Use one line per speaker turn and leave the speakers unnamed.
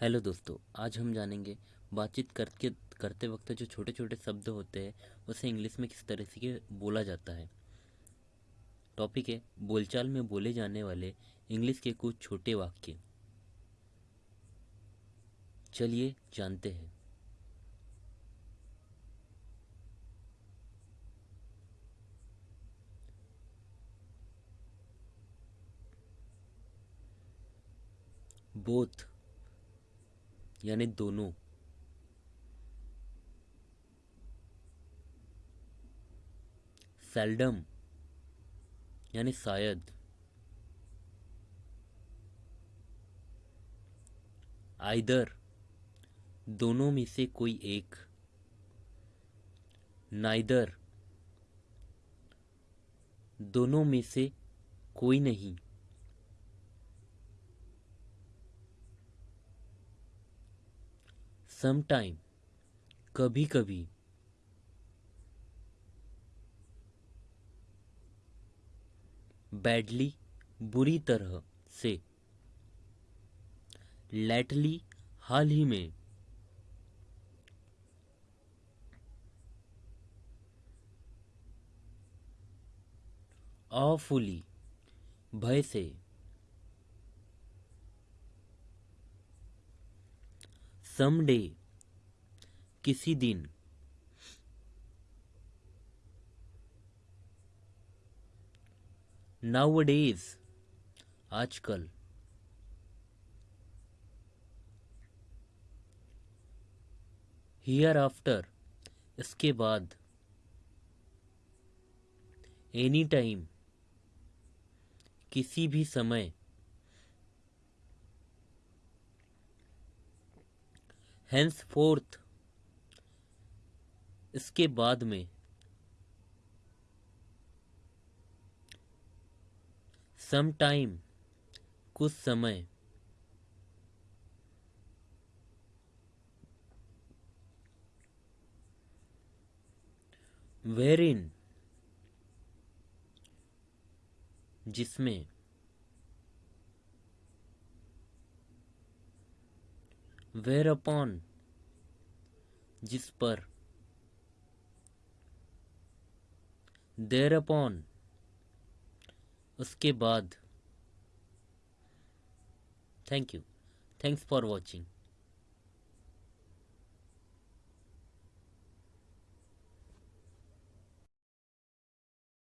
Hello दोस्तों, आज हम जानेंगे बातचीत करके करते वक्त जो छोटे छोटे शब्द होते हैं, उसे इंग्लिश में किस तरह से बोला जाता है। टॉपिक है, बोलचाल में बोले जाने वाले इंग्लिश के कुछ छोटे वाक्य। चलिए जानते हैं। बोथ यानी दोनों। सेल्डम यानी शायद। आइदर दोनों में से कोई एक। नाइदर दोनों में से कोई नहीं। समटाइम कभी कभी बैडली बुरी तरह से। लेटली हाल ही में। ऑफुली भय से। समडे किसी दिन नाउ डेज़ आजकल हियर आफ्टर इसके बाद एनी टाइम किसी भी समय हैंस फोर्थ इसके बाद में सम टाइम कुछ समय वेर इन जिसमें वेर अपॉन जिस पर देर अपॉन उसके बाद। Thank you thanks for watching